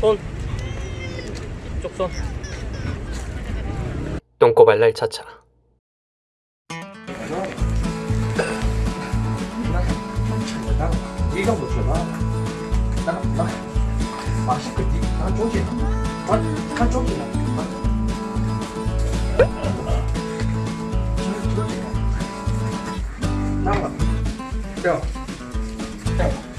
손. 이쪽 손. 똥꼬발랄 차차. 네가 못 줘봐. 나, 나, 맛있게, 나 쪼지. 나, 나 쪼지. 나와. 야. 야.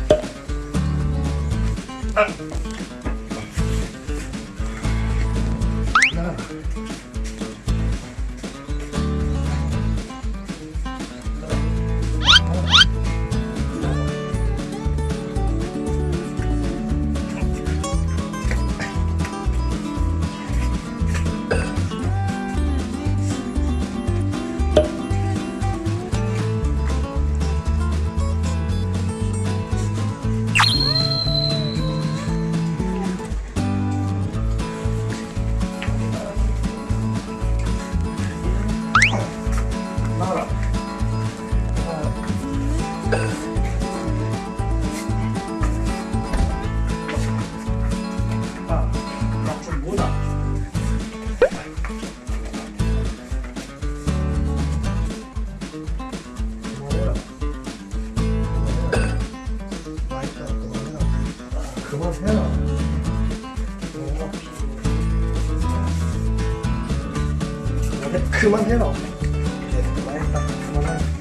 그만해라. 그만해라. 맛있다. 그만해.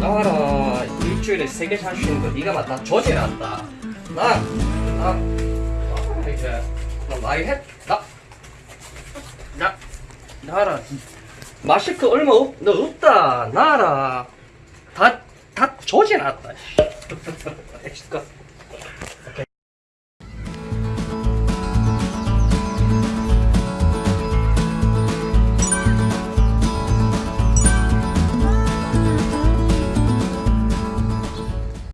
나와라. 일주일에 세 개씩 할수 있는 거 네가 맞다. 조지났다. 나, 나, 나 이제 너 나이 했, 나, 나, 나라. 마스크 얼마 없, 너 없다. 나라. 다, 다 조지났다. 엑스컷.